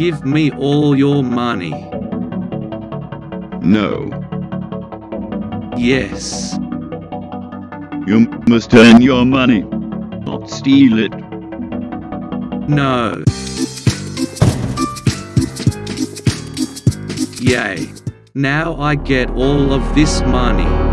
give me all your money. No. Yes. You must earn your money, not steal it. No. Yay. Now I get all of this money.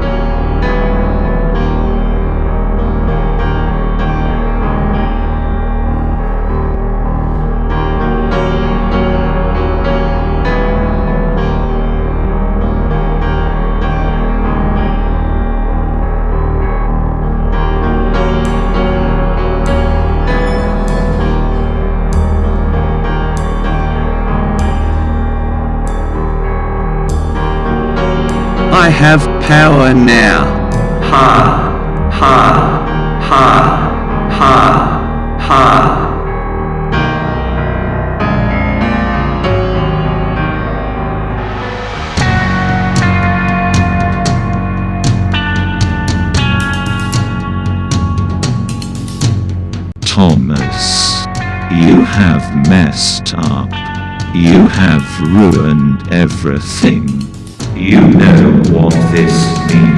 I have power now. Ha, ha, ha, ha, ha. Thomas, you have messed up. You have ruined everything. You know what this means.